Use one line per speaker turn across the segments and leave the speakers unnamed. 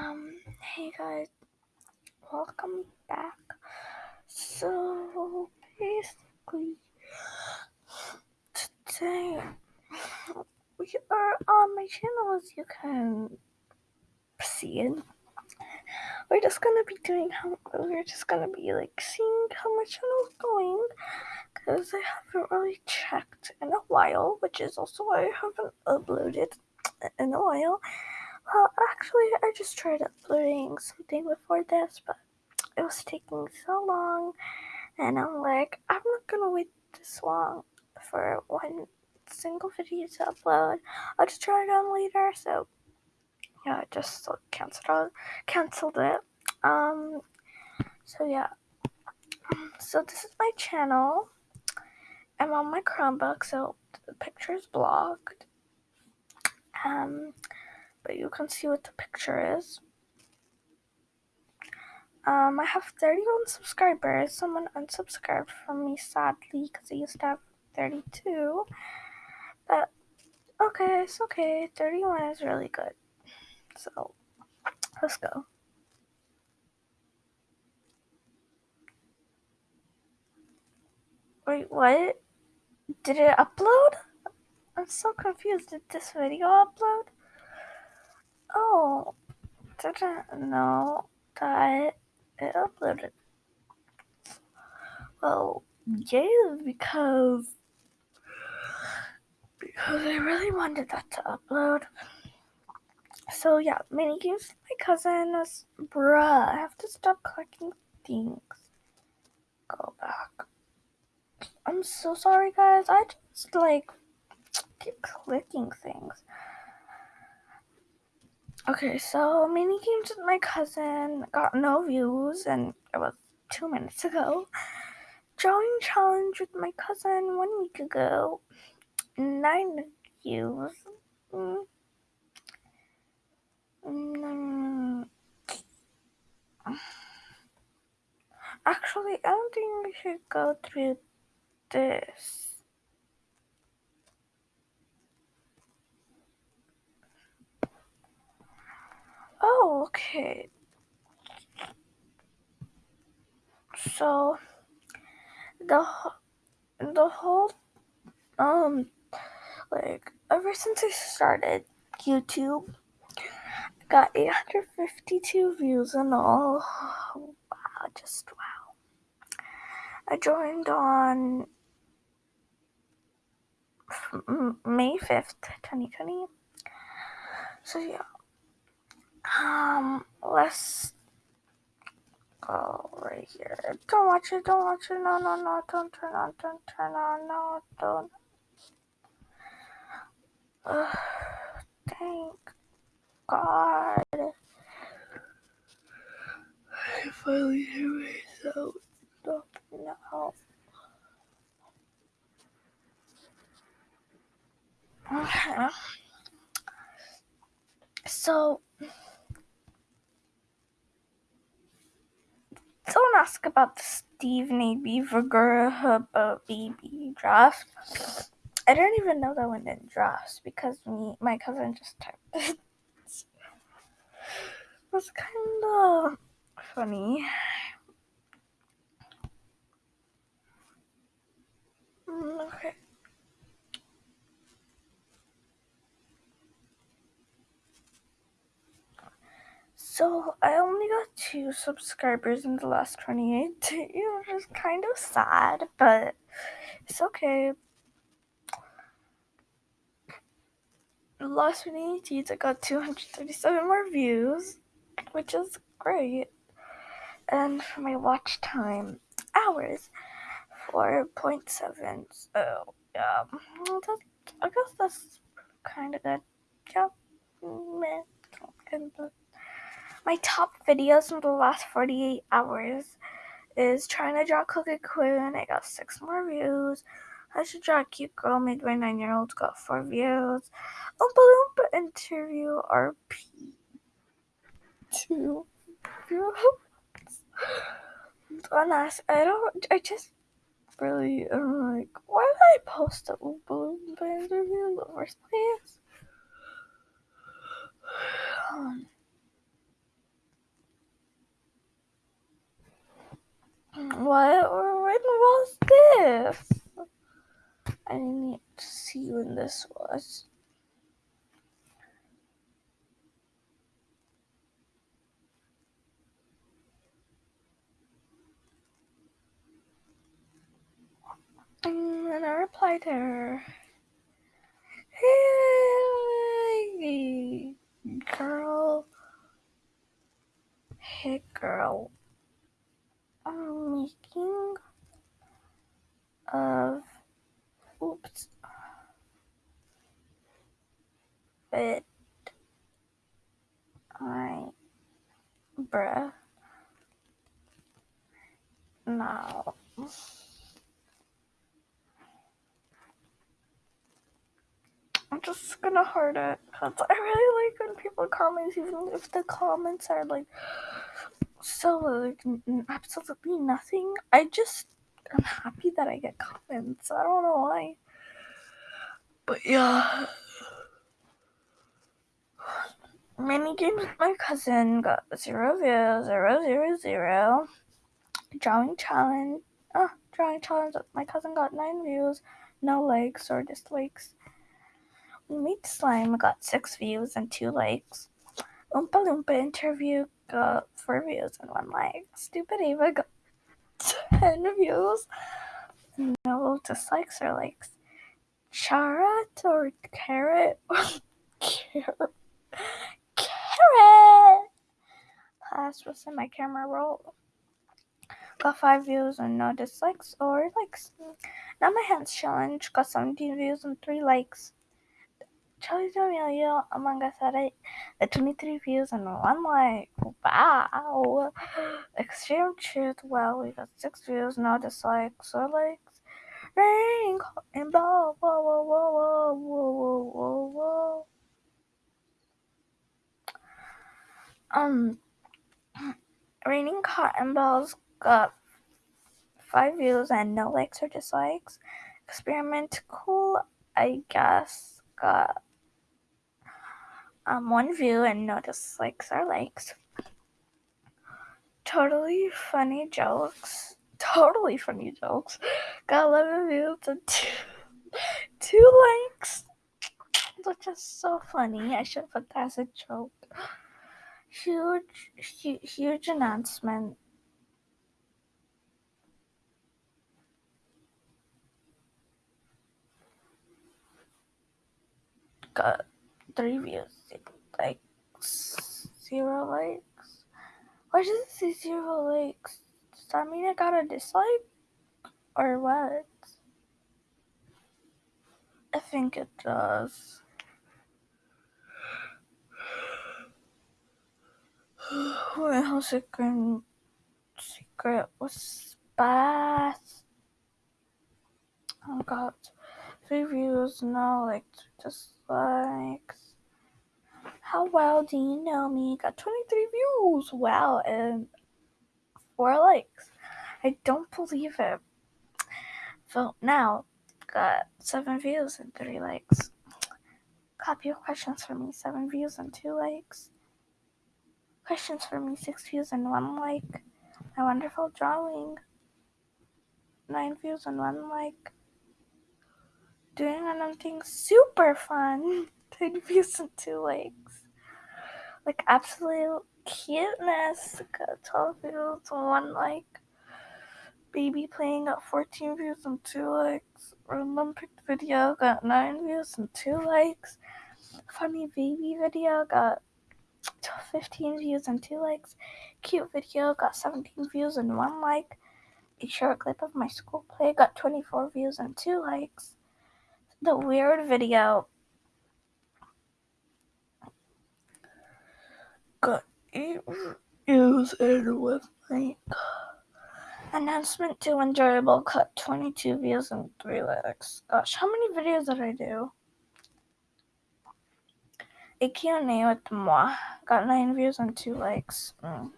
Um, hey guys, welcome back. So basically, today we are on my channel as you can see it. We're just gonna be doing how we're just gonna be like seeing how my channel's going because I haven't really checked in a while, which is also why I haven't uploaded in a while. Well, actually, I just tried uploading something before this, but it was taking so long, and I'm like, I'm not gonna wait this long for one single video to upload. I'll just try it on later. So yeah, I just canceled canceled it. Um, so yeah, so this is my channel. I'm on my Chromebook, so the picture is blocked. Um, but you can see what the picture is. Um, I have 31 subscribers. Someone unsubscribed from me, sadly, because I used to have 32. But, okay, it's okay. 31 is really good. So, let's go. Wait, what? Did it upload? I'm so confused. Did this video upload? Oh, didn't know that it uploaded. Well, yeah, because because I really wanted that to upload. So yeah, mini games my cousin was bruh. I have to stop collecting things. Go back. I'm so sorry guys. I just like keep clicking things. Okay, so mini games with my cousin got no views, and it was two minutes ago. Drawing challenge with my cousin one week ago, nine views. Mm. Mm. Actually, I don't think we should go through this. Oh, okay. So the the whole um like ever since I started YouTube, I got 852 views and all. Wow, just wow. I joined on May 5th, 2020. So yeah. Um, let's go right here. Don't watch it, don't watch it. No, no, no, don't turn on, don't turn on, no, don't. Uh, thank God. I finally hear myself. Stop now. Okay. So, don't ask about the Stephen A. Beaver baby draft. I didn't even know that one in drafts because me, my cousin just typed it. it was kind of funny. Mm, okay. So I only got two subscribers in the last 28 days, which is kind of sad, but it's okay. The last 28 days, I got 237 more views, which is great. And for my watch time, hours, 4.7. So, yeah, I guess that's kind of good. Yeah, mm, meh, kind of my top videos in the last 48 hours is trying to draw Coco Quinn. I got six more views. I should draw a cute girl made by nine year olds. Got four views. Oompa Loompa interview RP. Two views. Honest, I don't. I just really am like, why did I post a Oompa Loompa interview in the first place? I didn't see when this was. And I replied to her, Hey, girl. Hey, girl. I'm making of but I bruh. Now I'm just gonna heart it because I really like when people comment even if the comments are like so like absolutely nothing. I just I'm happy that I get comments. I don't know why. But yeah mini games with my cousin got zero views, zero zero zero. Drawing challenge, oh, drawing challenge with my cousin got nine views, no likes or dislikes. We made slime got six views and two likes. Oompa Loompa interview got four views and one like. Stupid Ava got ten views, no dislikes or likes. Charat or carrot carrot carrot. Class was in my camera roll. Got five views and no dislikes or likes. Now my hands challenge got 17 views and three likes. Charli D'Amelio Among Us had it at 23 views and one like. Wow. Extreme Truth, well, we got six views, no dislikes or likes. Rain and ball, whoa, whoa, whoa, whoa, whoa, whoa, whoa. Um, Raining Cotton Balls got five views and no likes or dislikes. Experiment Cool, I guess, got um, one view and no dislikes or likes. Totally funny jokes. Totally funny jokes. Got 11 views and two, two likes. Which is so funny. I should have put that as a joke huge, huge, huge announcement. Got three views, like zero likes. Why does it say zero likes? Does that mean I got a dislike? Or what? I think it does. What else it can secret was bath. Oh, I got three views, no like dislikes. How well do you know me? Got 23 views. Wow, and four likes. I don't believe it. Vote now. Got seven views and three likes. Copy your questions for me. Seven views and two likes. Questions for me, six views and one like. My wonderful drawing, nine views and one like. Doing random things, super fun, ten views and two likes. Like absolute cuteness, got uh, 12 views and one like. Baby playing got 14 views and two likes. Random picked video got nine views and two likes. Funny baby video got 15 views and 2 likes. Cute video got 17 views and 1 like. A short clip of my school play got 24 views and 2 likes. The weird video got 8 views and 1 like. Announcement to enjoyable cut 22 views and 3 likes. Gosh, how many videos did I do? A Q&A with moi got 9 views and 2 likes. Mm.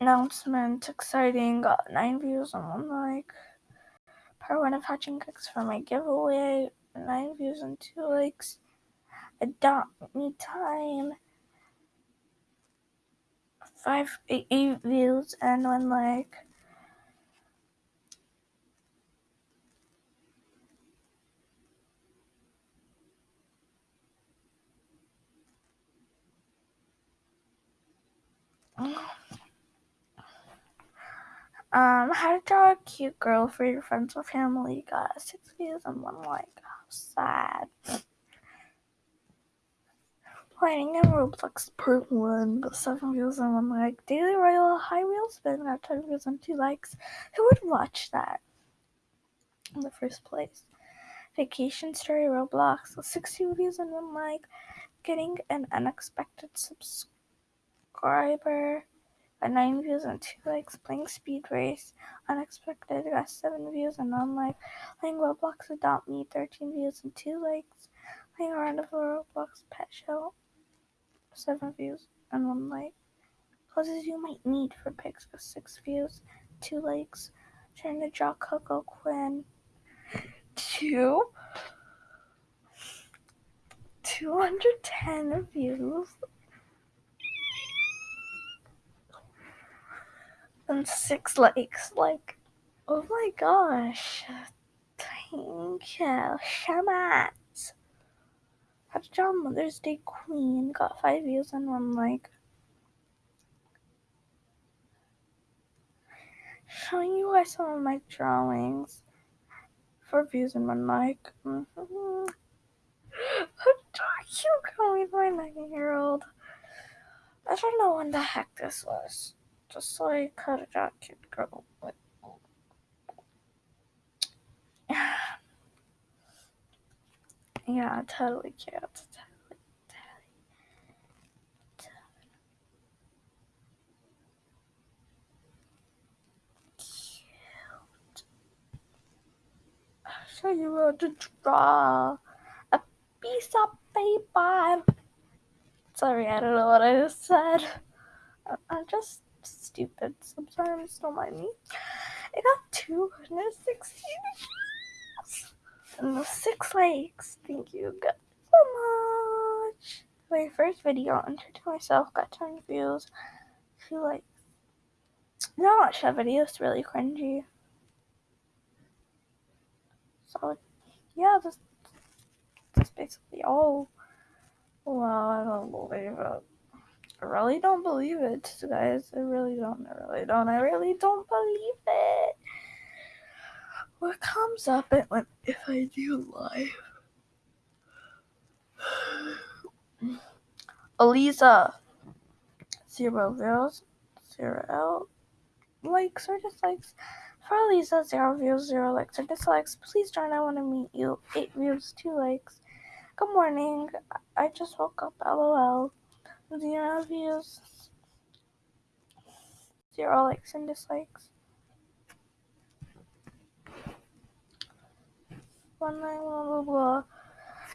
Announcement exciting got 9 views and 1 like. Part 1 of hatching cooks for my giveaway 9 views and 2 likes. Adopt me time 5 8, 8 views and 1 like. Um, how to draw a cute girl for your friends or family. Got six views and one like. How sad. Playing a Roblox part one, but seven views and one like. Daily Royal High wheels. Spin got ten views and two likes. Who would watch that in the first place? Vacation Story Roblox, 60 views and one like. Getting an unexpected subscribe subscriber got 9 views and 2 likes. Playing Speed Race Unexpected got 7 views and 1 like. Playing Roblox Adopt Me 13 views and 2 likes. Playing around of the Roblox Pet Show 7 views and 1 like. Clothes you might need for pics got 6 views, 2 likes. Trying to draw Coco Quinn 2 210 views and six likes. Like, oh my gosh. Thank you so much. How to draw Mother's Day Queen. Got five views and one like. Showing you guys some of my drawings. Four views and one like. Mm-hmm. Cute with my nine year old. I don't know when the heck this was. Just so I could draw a cute girl. But yeah, totally cute. Totally, totally, cute. I'll show you how to draw a piece of paper. Sorry, I don't know what I just said. I'm just stupid sometimes, don't mind me. I got 260 and six likes. Thank you guys so much. My first video on to myself got 10 views. Two likes. Not watch that video, it's really cringy. So, yeah, that's, that's basically all. Well, I don't believe it. I really don't believe it, guys. I really don't. I really don't. I really don't believe it. What comes up when if I do live? Eliza, zero views, zero likes or dislikes. For Eliza, zero views, zero likes or dislikes. Please join. I want to meet you. Eight views, two likes. Good morning. I just woke up. LOL. Zero views. Zero likes and dislikes. One night, blah blah blah.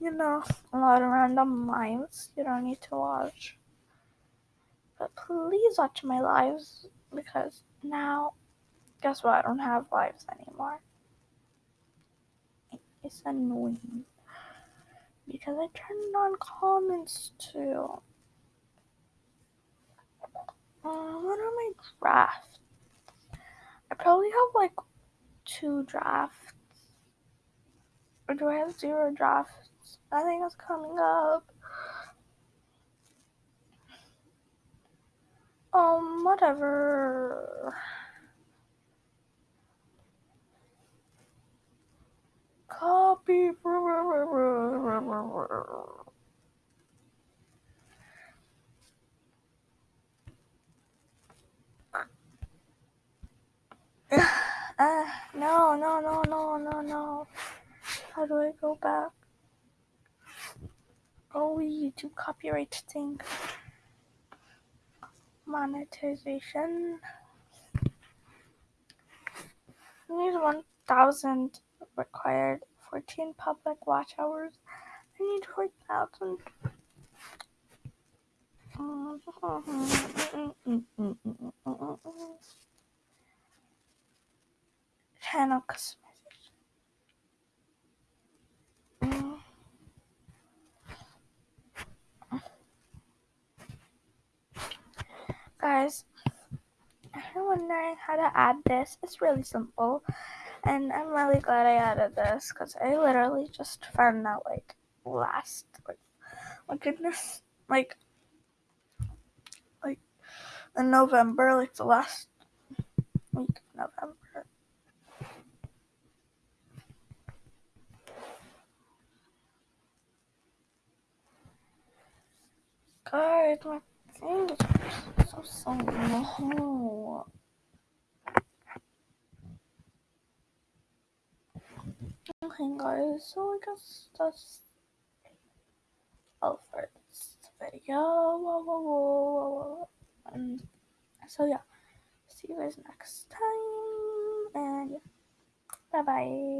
You know, a lot of random lives you don't need to watch. But please watch my lives because now, guess what? I don't have lives anymore. It's annoying because I turned on comments too. Uh, what are my drafts? I probably have like two drafts. Or do I have zero drafts? I Nothing is coming up. Um, whatever. Copy. Uh, no, no, no, no, no, no. How do I go back? Oh, YouTube copyright thing. Monetization. need 1,000 required. 14 public watch hours. I need 4,000. Mm-hmm. Mm-hmm. Mm-hmm. Channel customization. Guys, you're wondering how to add this, it's really simple. And I'm really glad I added this because I literally just found out like last, like, my goodness, like, like in November, like the last week of November. Guys, my fingers are so so long. Okay, guys, so I guess that's all for this video. And so yeah, see you guys next time, and yeah, bye bye.